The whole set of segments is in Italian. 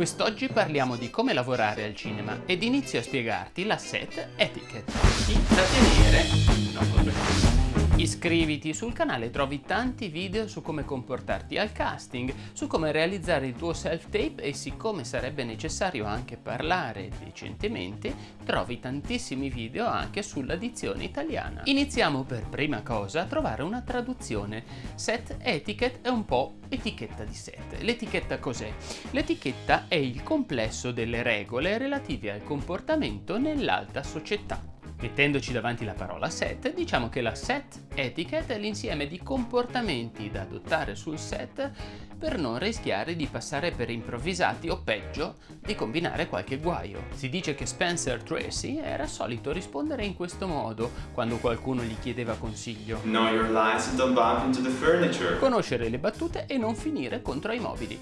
Quest'oggi parliamo di come lavorare al cinema ed inizio a spiegarti la set etiquette. Intrattenere, no, vabbè. Iscriviti sul canale, trovi tanti video su come comportarti al casting, su come realizzare il tuo self-tape e siccome sarebbe necessario anche parlare decentemente, trovi tantissimi video anche sulla dizione italiana. Iniziamo per prima cosa a trovare una traduzione. Set etiquette è un po' etichetta di set. L'etichetta cos'è? L'etichetta è il complesso delle regole relative al comportamento nell'alta società. Mettendoci davanti la parola set, diciamo che la set etiquette è l'insieme di comportamenti da adottare sul set per non rischiare di passare per improvvisati o peggio di combinare qualche guaio. Si dice che Spencer Tracy era solito rispondere in questo modo quando qualcuno gli chiedeva consiglio. Know your lines and don't bump into the furniture. Conoscere le battute e non finire contro i mobili.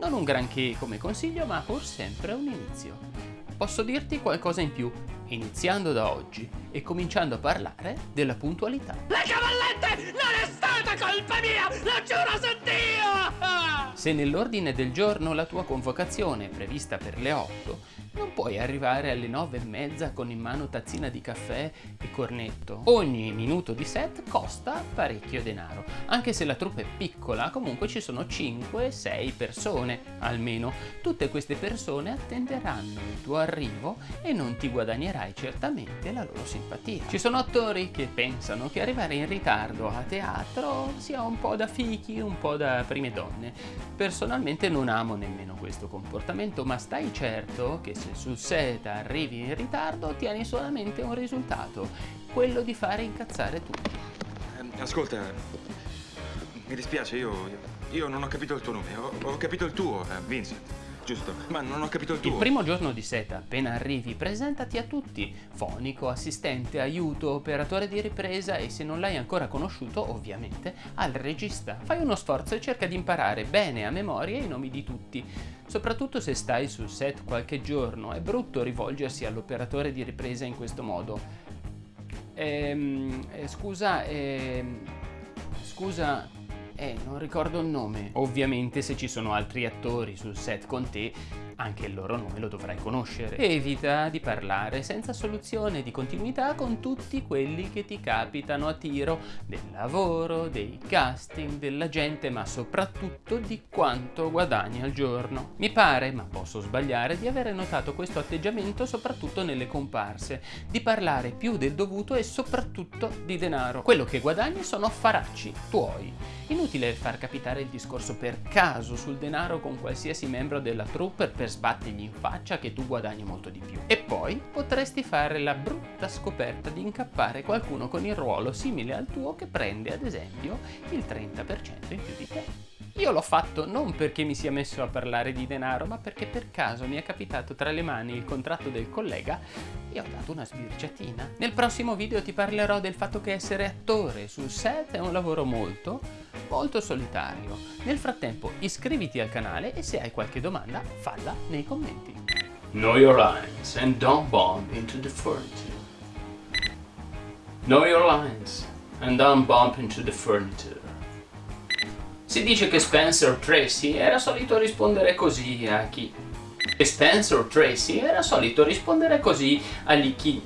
Non un granché come consiglio ma pur sempre un inizio posso dirti qualcosa in più, iniziando da oggi e cominciando a parlare della puntualità. Le cavallette non è stata colpa mia, lo giuro su Dio! Se nell'ordine del giorno la tua convocazione è prevista per le 8, non puoi arrivare alle 9 e mezza con in mano tazzina di caffè e cornetto. Ogni minuto di set costa parecchio denaro. Anche se la troupe è piccola, comunque ci sono 5-6 persone almeno. Tutte queste persone attenderanno il tuo arrivo e non ti guadagnerai certamente la loro simpatia. Ci sono attori che pensano che arrivare in ritardo a teatro sia un po' da fichi, un po' da prime donne. Personalmente non amo nemmeno questo comportamento, ma stai certo che se sul set arrivi in ritardo ottieni solamente un risultato, quello di fare incazzare tutti. Eh, ascolta, mi dispiace, io, io non ho capito il tuo nome, ho, ho capito il tuo, eh, Vincent giusto, ma non ho capito il tuo. Il primo giorno di seta, appena arrivi, presentati a tutti. Fonico, assistente, aiuto, operatore di ripresa e se non l'hai ancora conosciuto, ovviamente, al regista. Fai uno sforzo e cerca di imparare bene a memoria i nomi di tutti. Soprattutto se stai sul set qualche giorno, è brutto rivolgersi all'operatore di ripresa in questo modo. Ehm, eh, scusa, ehm, scusa, eh, non ricordo il nome. Ovviamente se ci sono altri attori sul set con te, anche il loro nome lo dovrai conoscere. Evita di parlare senza soluzione di continuità con tutti quelli che ti capitano a tiro del lavoro, dei casting, della gente, ma soprattutto di quanto guadagni al giorno. Mi pare, ma posso sbagliare, di avere notato questo atteggiamento soprattutto nelle comparse, di parlare più del dovuto e soprattutto di denaro. Quello che guadagni sono affaracci tuoi. Inutile far capitare il discorso per caso sul denaro con qualsiasi membro della troupe per sbattergli in faccia che tu guadagni molto di più. E poi potresti fare la brutta scoperta di incappare qualcuno con il ruolo simile al tuo che prende ad esempio il 30% in più di te. Io l'ho fatto non perché mi sia messo a parlare di denaro, ma perché per caso mi è capitato tra le mani il contratto del collega e ho dato una sbirciatina. Nel prossimo video ti parlerò del fatto che essere attore sul set è un lavoro molto, molto solitario. Nel frattempo iscriviti al canale e se hai qualche domanda falla nei commenti. Know your lines and don't bump into the furniture. Know your lines and don't bump into the furniture. Si dice che Spencer Tracy era solito rispondere così a chi... E Spencer Tracy era solito rispondere così agli chi...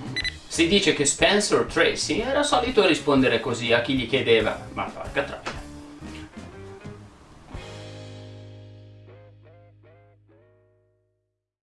Si dice che Spencer Tracy era solito rispondere così a chi gli chiedeva. Ma porca troia